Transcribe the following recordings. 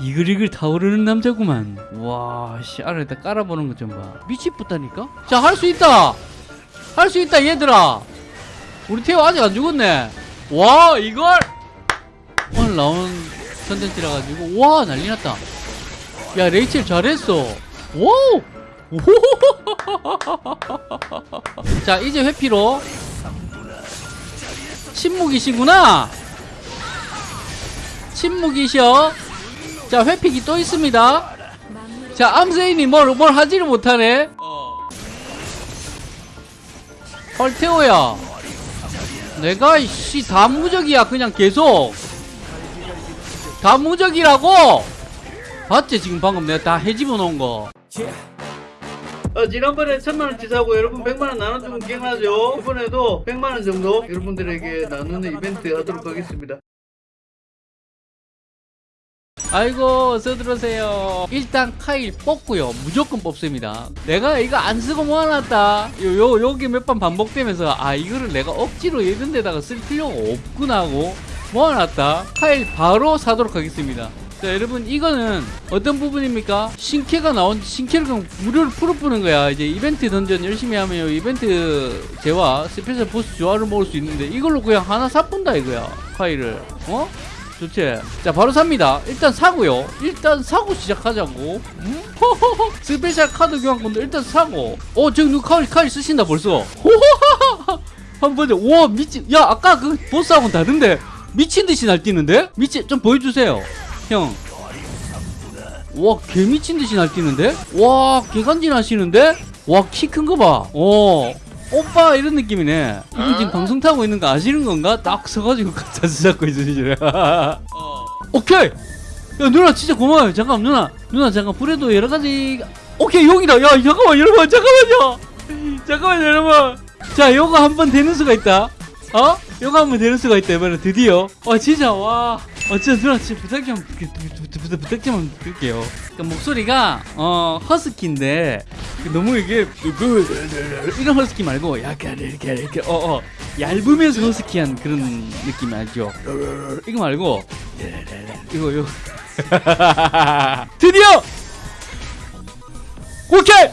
이글이글 타오르는 남자구만. 와씨 알로 다 깔아보는 것 좀봐. 미치겠다니까? 자 할 수 있다! 할 수 있다 얘들아! 우리 태호 아직 안 죽었네. 와 이걸! 오늘 나온 컨텐츠라 가지고 와 난리 났다. 야 레이첼 잘했어. 와우 자 이제 회피로. 침묵이시구나. 침묵이셔 자 회픽이 또 있습니다. 자 암세인이 뭘, 뭘 하지를 못하네. 헐테오야. 내가 씨 다무적이야 그냥 계속. 다무적이라고? 봤지 지금 방금 내가 다 해집어 놓은 거. 어, 지난번에 천만원치 사고 여러분 백만원 나눠주면 기억나죠? 이번에도 백만원 정도 여러분들에게 나누는 이벤트 하도록 하겠습니다 아이고 어서 들어오세요. 일단 카일 뽑고요. 무조건 뽑습니다. 내가 이거 안 쓰고 모아놨다. 요, 요 요게 몇번 반복되면서 아 이거를 내가 억지로 이런 데다가 쓸 필요가 없구나 하고 모아놨다. 카일 바로 사도록 하겠습니다. 자 여러분 이거는 어떤 부분입니까? 신캐가 나온 신캐를 그냥 무료로 풀어뿌는 거야. 이제 이벤트 던전 열심히 하면 요 이벤트 재화 스페셜 보스 주화를 먹을 수 있는데 이걸로 그냥 하나 사뿐다 이거야. 카일을. 어? 좋지? 자 바로 삽니다 일단 사고요 일단 사고 시작하자고 음? 스페셜 카드 교환권도 일단 사고 어 저기 누가 카드, 카드 쓰신다 벌써 한번 보자 와 미친 야 아까 그 보스하고는 다른데 미친듯이 날뛰는데? 미친 좀 보여주세요 형 와, 개 미친 듯이 날뛰는데? 와, 개간지 나시는데? 와, 키 큰 거 봐. 어. 오빠 이런 느낌이네. 이분 지금 방송 타고 있는 거 아시는 건가? 딱 서가지고 자주 잡고 있으시네. 오케이. 야 누나 진짜 고마워요. 잠깐 누나 누나 잠깐 불에도 여러 가지. 오케이 여기다. 야 잠깐만 여러분 잠깐만요. 잠깐만 여러분. 자 요거 한번 되는 수가 있다. 어? 요거 한번 되는 수가 있다 이번에 드디어. 와 진짜 와. 어 진짜 누나 진짜 부탁 좀 부- 부- 부- 부탁, 부탁 좀 드릴게요. 그 목소리가 어 허스키인데 너무 이게 이런 허스키 말고 약간 이렇게 이렇게 어어 얇으면서 허스키한 그런 느낌 알죠? 이거 말고 이거 이거 드디어 오케이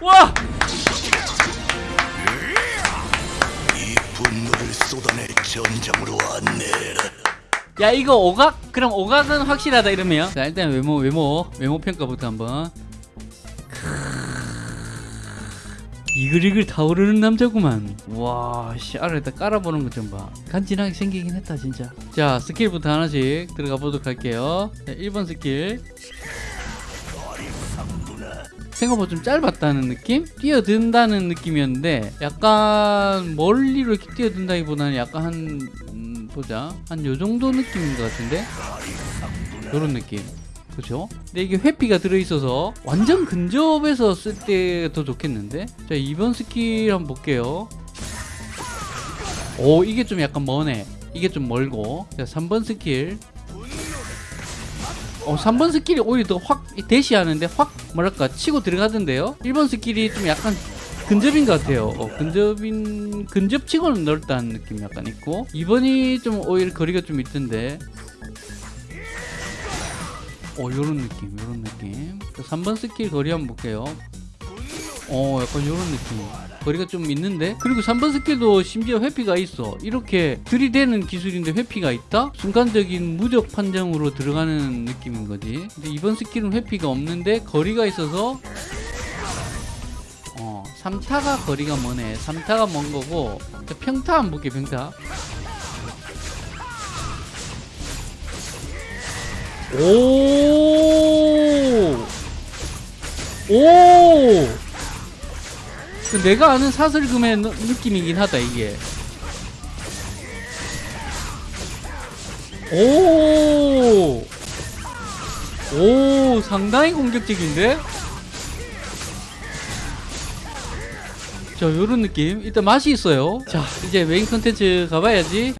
와이 분노를 쏟아내 전장으로 안내해라. 야 이거 오각? 그럼 오각은 확실하다 이러면. 자 일단 외모 외모 외모 평가부터 한번. 이글이글 타오르는 남자구만. 와 씨 알로 다 깔아보는 것 좀봐. 간지나게 생기긴 했다 진짜. 자 스킬부터 하나씩 들어가 보도록 할게요. 자, 1번 스킬 생각보다 좀 짧았다는 느낌? 뛰어든다는 느낌이었는데 약간 멀리로 이렇게 뛰어든다기보다는 약간 한 음, 보자. 한 요정도 느낌인 것 같은데? 요런 느낌. 그죠? 근데 이게 회피가 들어있어서 완전 근접에서 쓸 때 더 좋겠는데? 자 2번 스킬 한번 볼게요. 오 이게 좀 약간 머네. 이게 좀 멀고. 자 3번 스킬 어, 3번 스킬이 오히려 더 확 대시하는데 확 뭐랄까 치고 들어가던데요? 1번 스킬이 좀 약간 근접인 것 같아요. 어, 근접인 근접치고는 넓다는 느낌이 약간 있고 2번이 좀 오히려 거리가 좀 있던데. 어 요런 느낌 요런 느낌. 3번 스킬 거리 한번 볼게요. 어 약간 요런 느낌 거리가 좀 있는데 그리고 3번 스킬도 심지어 회피가 있어 이렇게 들이대는 기술인데 회피가 있다? 순간적인 무적 판정으로 들어가는 느낌인 거지 근데 2번 스킬은 회피가 없는데 거리가 있어서 어 3타가 거리가 머네 3타가 먼 거고 자, 평타 한번 볼게 평타 오! 오! 그 내가 아는 사슬금의 느- 느낌이긴 하다, 이게. 오! 오, 상당히 공격적인데? 자, 요런 느낌. 일단 맛이 있어요. 자, 이제 메인 컨텐츠 가봐야지.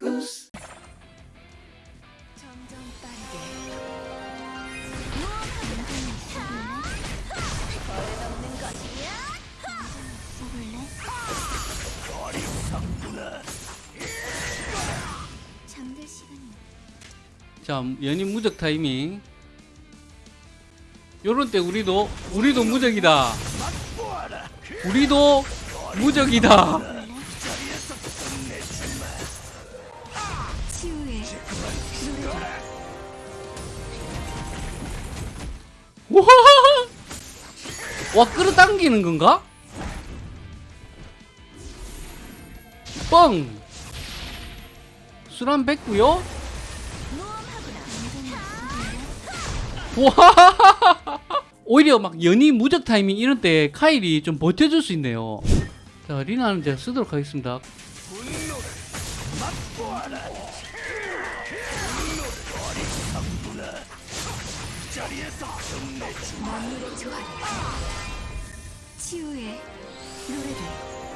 자 연인 무적 타이밍. 요런 때 우리도 우리도 무적이다. 우리도 무적이다. 와, 와 끌어당기는 건가? 뻥! 술한 뱉고요 와! 오히려 막 연이 무적 타이밍 이런 때 카일이 좀 버텨줄 수 있네요. 자, 리나는 제가 쓰도록 하겠습니다. 치유의 노래를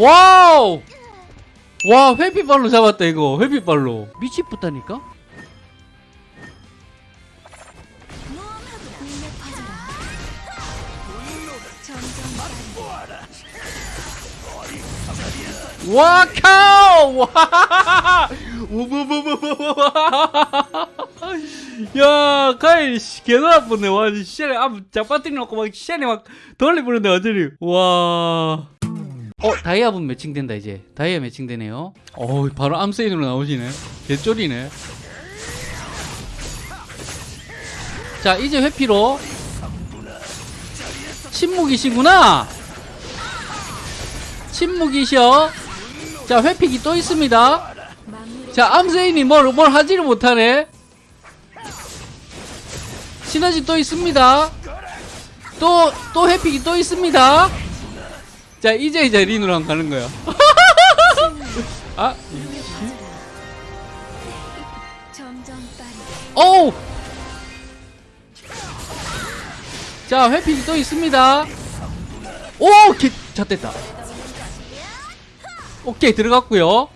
와우! 와, 회피발로 잡았다, 이거. 회피발로. 미치겠다니까? 와, 카우! 와! 우부부부부부! 야, 카일, 씨, 개 놀아보네. 와, 씨를, 아, 잡아뜨리 놓고 막, 씨를 막, 돌리부는데, 완전히. 와. 어, 다이아분 매칭된다, 이제. 다이아 매칭되네요. 어 바로 암세인으로 나오시네. 개쫄이네. 자, 이제 회피로. 침묵이시구나! 침묵이셔. 자, 회픽이 또 있습니다. 자, 암세인이 뭘, 뭘 하지를 못하네. 시너지 또 있습니다. 또, 또 회픽이 또 있습니다. 자, 이제 이제 린으로 한번 가는 거야. 아, 어우! 자, 회픽이 또 있습니다. 오! 개, 자, 됐다. 오케이, 들어갔고요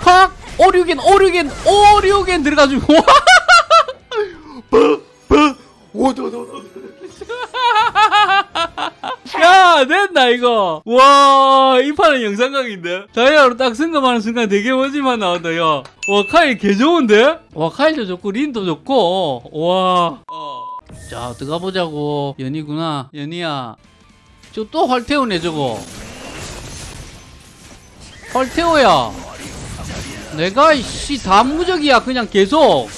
팍! 오류겐, 오류겐, 오류겐 들어가지고. 빡! 빡! 오도도도. 됐다, 이거. 와, 이 판은 영상각인데? 다이아로 딱 승급하는 순간 되게 멋지만 나온다, 야. 와, 카일 개 좋은데? 와, 카일도 좋고, 린도 좋고, 와. 자, 들어가 보자고. 연이구나. 연이야. 저 또 활태우네, 저거. 활태우야. 내가, 씨, 다 무적이야, 그냥 계속.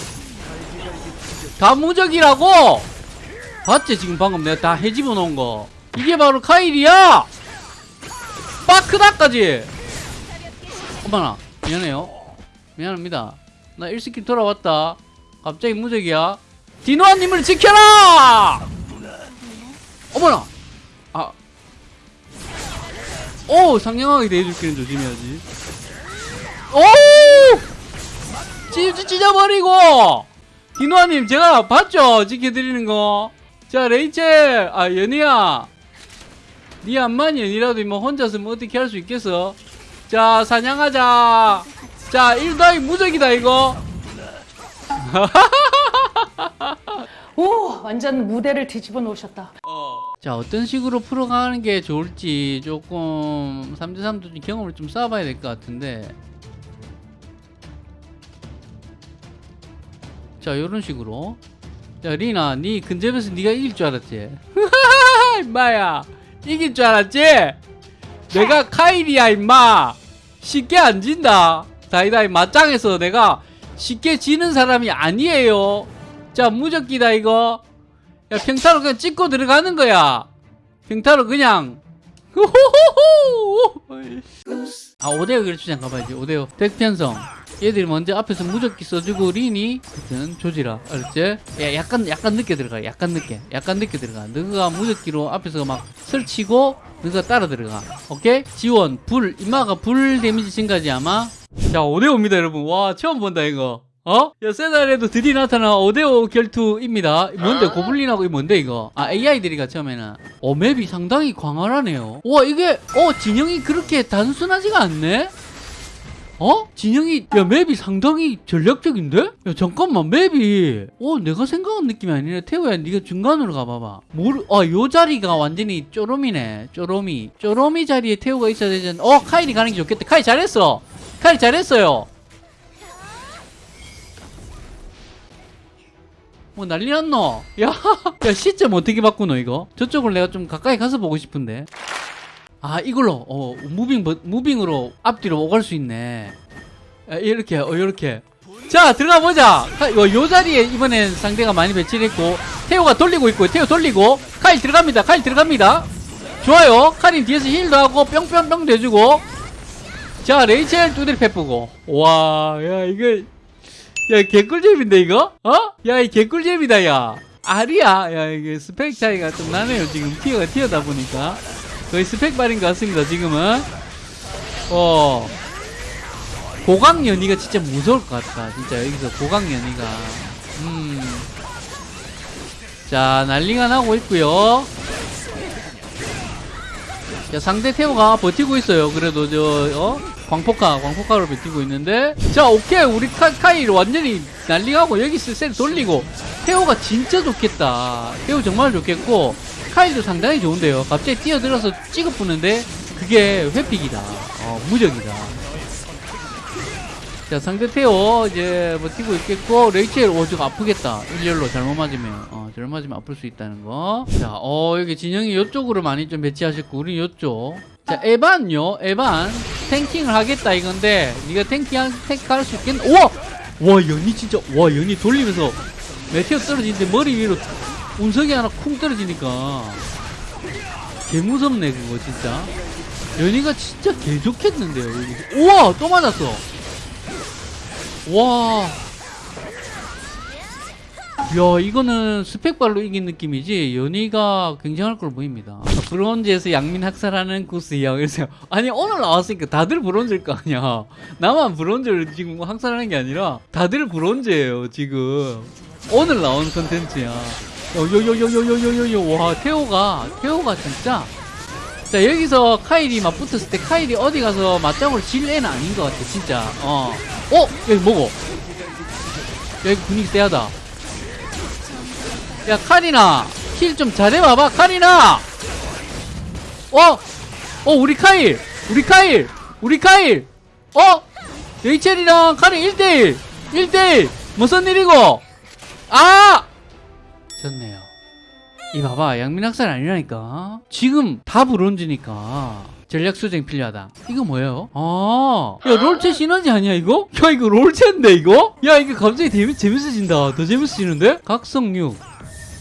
다 무적이라고! 봤지, 지금 방금 내가 다 해집어 놓은 거. 이게 바로 카일이야! 빠크다까지! 어머나, 미안해요. 미안합니다. 나 1스킬 돌아왔다. 갑자기 무적이야. 디노아님을 지켜라! 어머나! 아. 오! 상냥하게 대해줄기는 조심해야지. 오! 찢, 찢어버리고! 디노아님, 제가 봤죠? 지켜드리는 거. 자, 레이첼! 아, 연희야. 니 암만 연이라도 뭐 혼자서 뭐 어떻게 할 수 있겠어? 자, 사냥하자. 자, 1더하기 무적이다, 이거. 오 완전 무대를 뒤집어 놓으셨다. 자 어떤 식으로 풀어가는 게 좋을지 조금 3대3도 좀 경험을 좀 쌓아봐야 될 것 같은데 자 이런 식으로 자 리나 니 근접에서 네가 이길 줄 알았지 임마야 이길 줄 알았지? 내가 카일이야 임마. 쉽게 안 진다. 다이다이 맞짱에서 내가 쉽게 지는 사람이 아니에요. 자 무적기다 이거. 야 평타로 그냥 찍고 들어가는 거야. 평타로 그냥 아 오데오 결투장 가봐야지. 오데오. 덱 편성. 얘들이 먼저 앞에서 무적기 써주고 린이 하여튼 조지라. 알았지? 야 약간 약간 늦게 들어가. 약간 늦게. 약간 늦게 들어가. 너가 무적기로 앞에서 막 설치고 너가 따라 들어가. 오케이? 지원 불. 이마가 불 데미지 증가지 아마? 자 5대5입니다 여러분. 와 처음 본다 이거 어? 야 세달에도 드디어 나타난 5대5 결투입니다. 뭔데? 고블린하고 이 뭔데 이거? 아 AI들이가 처음에는 어 맵이 상당히 광활하네요. 와 이게 어 진영이 그렇게 단순하지가 않네? 어? 진영이 야 맵이 상당히 전략적인데? 야 잠깐만 맵이. 어 내가 생각한 느낌이 아니네. 태우야 네가 중간으로 가봐봐. 모르 아요 자리가 완전히 쪼로미네. 쪼로미 쪼로미 자리에 태우가 있어야 되잖아. 어 카일이 가는 게 좋겠다. 카일 잘했어. 카일 잘했어요 뭐 난리 났노? 야, 야 시점 어떻게 바꾸노 이거? 저쪽을 내가 좀 가까이 가서 보고 싶은데. 아 이걸로 어 무빙 버- 무빙으로 앞뒤로 오갈 수 있네. 아, 이렇게 어 이렇게. 자 들어가 보자. 카- 요, 요 자리에 이번엔 상대가 많이 배치를 했고 태호가 돌리고 있고 태호 돌리고 카일 들어갑니다 카일 들어갑니다. 좋아요. 카린 뒤에서 힐도 하고 뿅뿅뿅 대주고. 자 레이첼 두드리 패뿌고. 와야 이거 야 개꿀잼인데 이거? 어? 야 이 개꿀잼이다 야. 아리야. 야 이게 스펙 차이가 좀 나네요 지금. 티어가 티어다 보니까. 거의 스펙 발인 것 같습니다 지금은. 어. 고강 연이가 진짜 무서울 것 같다 진짜. 여기서 고강 연이가. 음자 난리가 나고 있고요 자 상대 태호가 버티고 있어요. 그래도 저 어? 광폭화 광폭화로 버티고 있는데. 자 오케이. 우리 카, 카일 완전히 난리가고 여기서 셀 돌리고. 태호가 진짜 좋겠다. 태호 정말 좋겠고 카일도 상당히 좋은데요. 갑자기 뛰어들어서 찍어 부는데 그게 회픽이다. 어 무적이다 자 상대 태호 이제 버티고 있겠고 레이첼 오 저거 아프겠다. 일렬로 잘못 맞으면 어 잘못 맞으면 아플 수 있다는 거자어 여기 진영이 이쪽으로 많이 좀 배치하셨고 우리 이쪽. 자 에반요. 에반 탱킹을 하겠다 이건데 네가 탱킹 탱크할 수 있겠나 우와 와 연이 진짜 와 연이 돌리면서 메테오 떨어지는데 머리 위로 운석이 하나 쿵 떨어지니까. 개 무섭네 그거 진짜. 연이가 진짜 개 좋겠는데요. 우와 또 맞았어 와. 야, 이거는 스펙발로 이긴 느낌이지, 연희가 굉장할 걸 보입니다. 브론즈에서 양민 학살하는 코스야. 그래서, 아니, 오늘 나왔으니까 다들 브론즈일 거 아니야. 나만 브론즈를 지금 학살하는 게 아니라, 다들 브론즈예요, 지금. 오늘 나온 컨텐츠야. 요요요요요요요요. 와, 태호가, 태호가 진짜. 자, 여기서 카일이 맞붙었을 때, 카일이 어디 가서 맞짱으로 질 애는 아닌 것 같아, 진짜. 어. 어? 여기 뭐고? 여기 분위기 세하다. 야, 카리나! 힐 좀 잘해봐봐, 카리나! 어? 어, 우리 카일! 우리 카일! 우리 카일! 어? 레이첼이랑 카린 1대1! 1대1! 무슨 일이고? 아! 졌네요. 이 봐봐, 양민학살 아니라니까. 지금 다 브론즈니까. 전략 수정 필요하다. 이거 뭐예요? 아, 야 롤체 시너지 아니야 이거? 야 이거 롤체인데 이거? 야 이게 갑자기 재미, 재밌어진다. 더 재밌어지는데? 각성 6.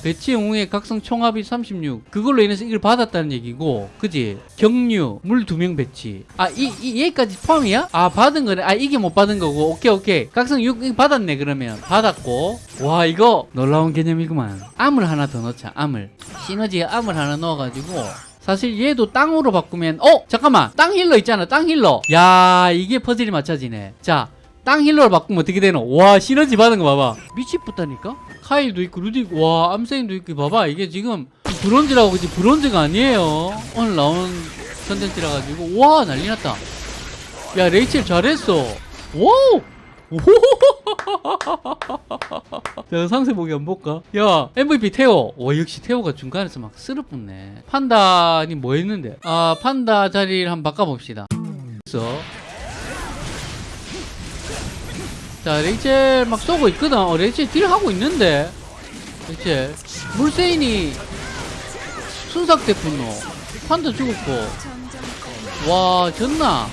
배치 영웅의 각성 총합이 36. 그걸로 인해서 이걸 받았다는 얘기고, 그지? 경류, 물 두 명 배치. 아, 이, 이, 얘까지 포함이야? 아, 받은 거네. 아, 이게 못 받은 거고. 오케이, 오케이. 각성 6 이거 받았네, 그러면. 받았고. 와, 이거 놀라운 개념이구만. 암을 하나 더 넣자, 암을. 시너지에 암을 하나 넣어가지고. 사실 얘도 땅으로 바꾸면 어 잠깐만 땅 힐러 있잖아 땅 힐러 야 이게 퍼즐이 맞춰지네 자 땅 힐러로 바꾸면 어떻게 되노? 와 시너지 받은 거 봐봐. 미치겠다니까? 카일도 있고 루디 있고 와 암세인도 있고 봐봐. 이게 지금 브론즈라고 그지 브론즈가 아니에요. 오늘 나온 컨텐츠라 가지고. 와 난리 났다. 야 레이첼 잘했어. 와우! 자 상세 보기 한번 볼까? 야 MVP 태호 와 역시 태호가 중간에서 막 쓸어붙네. 판다는 뭐 했는데? 아 판다 자리를 한번 바꿔봅시다. 그래서 자 레이첼 막 쏘고 있거든. 어, 레이첼 deal 하고 있는데. 레이첼. 물세인이 분노 판다 죽었고. 와 졌나?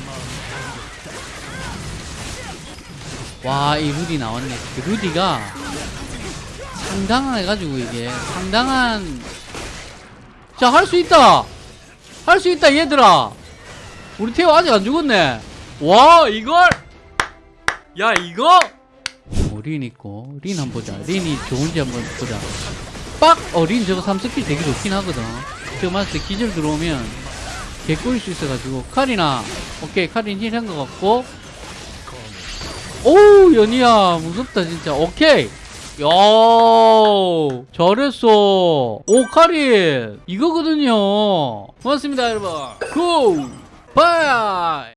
와 이 루디 나왔네. 그 루디가 상당해가지고 이게. 상당한. 자 할 수 있다! 할 수 있다 얘들아! 우리 태호 아직 안 죽었네. 와 이걸 야 이거? 어, 린 있고. 린 한번 보자. 린이 좋은지 한번 보자. 빡 어 린 저거 3스킬 되게 좋긴 하거든. 저거 맞을 때 기절 들어오면 개꿀일 수 있어가지고. 카리나. 오케이 카린 힐한 것 같고. 오우 연희야. 무섭다 진짜. 오케이. 야 잘했어. 오카린. 이거거든요. 고맙습니다 여러분. 고! 바이